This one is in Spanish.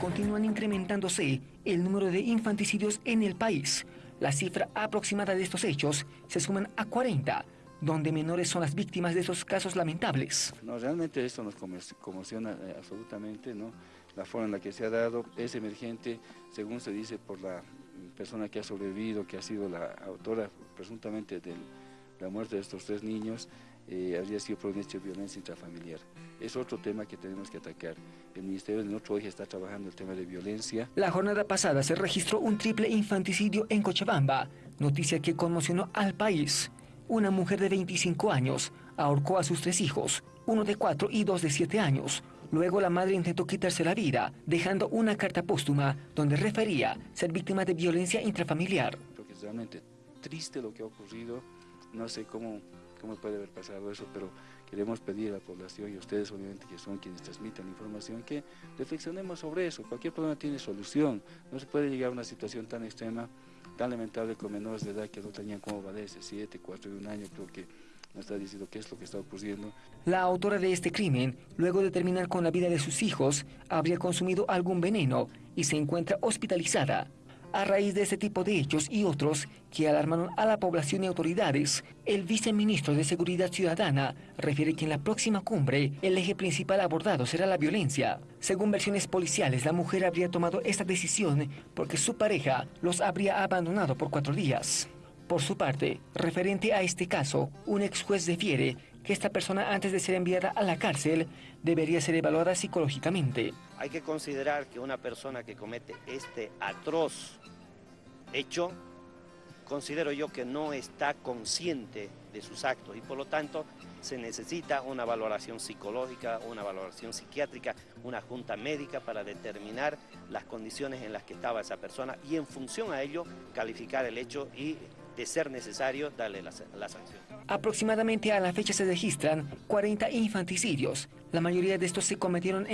Continúan incrementándose el número de infanticidios en el país. La cifra aproximada de estos hechos se suman a 40, donde menores son las víctimas de esos casos lamentables. No, realmente esto nos conmociona eh, absolutamente, ¿no? La forma en la que se ha dado es emergente, según se dice por la persona que ha sobrevivido, que ha sido la autora presuntamente de la muerte de estos tres niños, eh, habría sido por un hecho de violencia intrafamiliar. Es otro tema que tenemos que atacar. El Ministerio de Nuestro hoy está trabajando el tema de violencia. La jornada pasada se registró un triple infanticidio en Cochabamba, noticia que conmocionó al país. Una mujer de 25 años ahorcó a sus tres hijos, uno de cuatro y dos de siete años. Luego la madre intentó quitarse la vida, dejando una carta póstuma donde refería ser víctima de violencia intrafamiliar. Creo que es realmente triste lo que ha ocurrido. No sé cómo cómo puede haber pasado eso, pero queremos pedir a la población y a ustedes obviamente que son quienes transmiten la información que reflexionemos sobre eso. Cualquier problema tiene solución, no se puede llegar a una situación tan extrema, tan lamentable con menores de edad que no tenían como valerse, 7, 4 y un año, creo que no está diciendo qué es lo que está ocurriendo. La autora de este crimen, luego de terminar con la vida de sus hijos, habría consumido algún veneno y se encuentra hospitalizada. A raíz de este tipo de hechos y otros que alarmaron a la población y autoridades, el viceministro de Seguridad Ciudadana refiere que en la próxima cumbre el eje principal abordado será la violencia. Según versiones policiales, la mujer habría tomado esta decisión porque su pareja los habría abandonado por cuatro días. Por su parte, referente a este caso, un ex juez defiere que esta persona antes de ser enviada a la cárcel debería ser evaluada psicológicamente. Hay que considerar que una persona que comete este atroz hecho, considero yo que no está consciente de sus actos y por lo tanto se necesita una valoración psicológica, una valoración psiquiátrica, una junta médica para determinar las condiciones en las que estaba esa persona y en función a ello calificar el hecho y de ser necesario darle la, la, sanción. Aproximadamente a la fecha se registran 40 infanticidios. La mayoría de estos se cometieron en